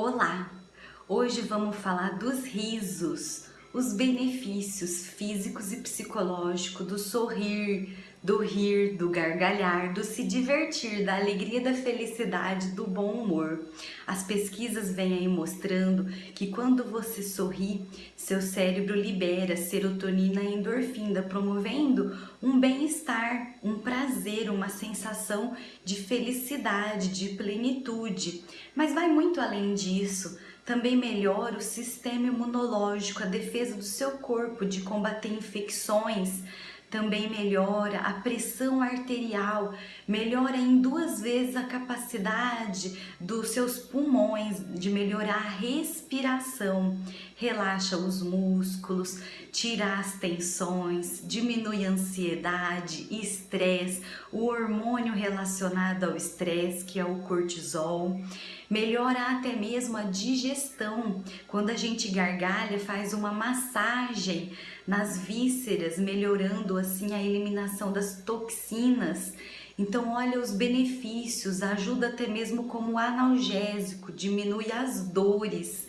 Olá! Hoje vamos falar dos risos, os benefícios físicos e psicológicos do sorrir, do rir, do gargalhar, do se divertir, da alegria, da felicidade, do bom humor. As pesquisas vêm aí mostrando que quando você sorri, seu cérebro libera serotonina e endorfina, promovendo um bem-estar, um prazer, uma sensação de felicidade, de plenitude. Mas vai muito além disso também melhora o sistema imunológico, a defesa do seu corpo de combater infecções, também melhora a pressão arterial, melhora em duas vezes a capacidade dos seus pulmões de melhorar a respiração, relaxa os músculos, tira as tensões, diminui a ansiedade, estresse, o hormônio relacionado ao estresse, que é o cortisol, melhora até mesmo a digestão. Quando a gente gargalha, faz uma massagem nas vísceras, melhorando assim a eliminação das toxinas. Então, olha os benefícios, ajuda até mesmo como analgésico, diminui as dores.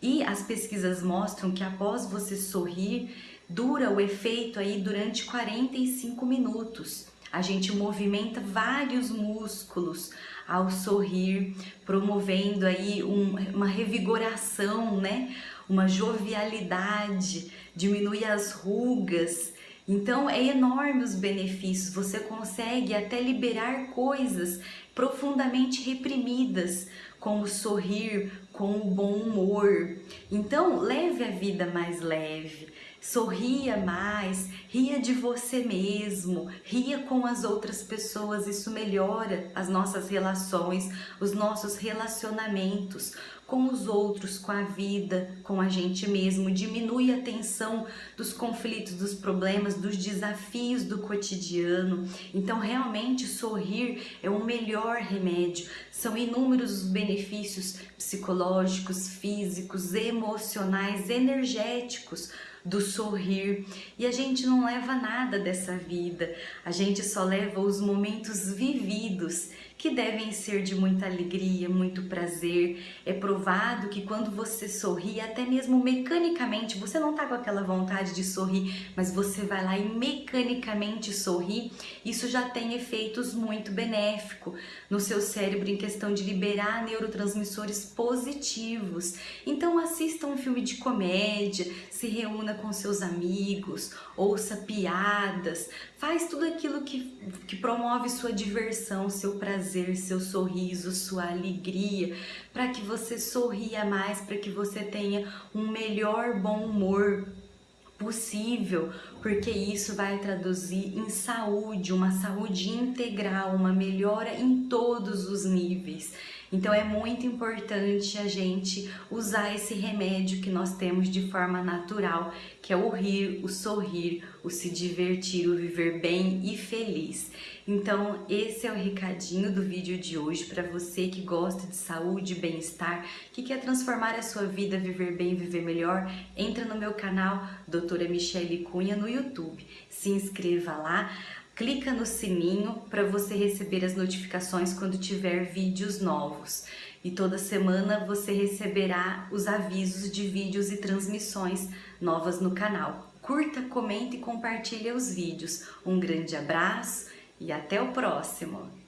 E as pesquisas mostram que após você sorrir, dura o efeito aí durante 45 minutos. A gente movimenta vários músculos ao sorrir, promovendo aí um, uma revigoração, né? Uma jovialidade, diminui as rugas. Então é enorme os benefícios, você consegue até liberar coisas profundamente reprimidas, como sorrir, com o bom humor. Então leve a vida mais leve, sorria mais, ria de você mesmo, ria com as outras pessoas, isso melhora as nossas relações, os nossos relacionamentos com os outros, com a vida, com a gente mesmo, diminui a tensão dos conflitos, dos problemas, dos desafios do cotidiano. Então, realmente, sorrir é o melhor remédio. São inúmeros os benefícios psicológicos, físicos, emocionais, energéticos do sorrir. E a gente não leva nada dessa vida, a gente só leva os momentos vividos que devem ser de muita alegria, muito prazer. É provado que quando você sorri, até mesmo mecanicamente, você não tá com aquela vontade de sorrir, mas você vai lá e mecanicamente sorri, isso já tem efeitos muito benéficos no seu cérebro em questão de liberar neurotransmissores positivos. Então assista um filme de comédia, se reúna com seus amigos, ouça piadas, faz tudo aquilo que, que promove sua diversão, seu prazer, seu sorriso, sua alegria, para que você sorria mais, para que você tenha um melhor bom humor possível, porque isso vai traduzir em saúde, uma saúde integral, uma melhora em todos os níveis. Então é muito importante a gente usar esse remédio que nós temos de forma natural, que é o rir, o sorrir, o se divertir, o viver bem e feliz. Então esse é o recadinho do vídeo de hoje para você que gosta de saúde, bem-estar, que quer transformar a sua vida, viver bem, viver melhor, entra no meu canal Doutora Michele Cunha no YouTube. Se inscreva lá, clica no sininho para você receber as notificações quando tiver vídeos novos. E toda semana você receberá os avisos de vídeos e transmissões novas no canal. Curta, comente e compartilhe os vídeos. Um grande abraço e até o próximo!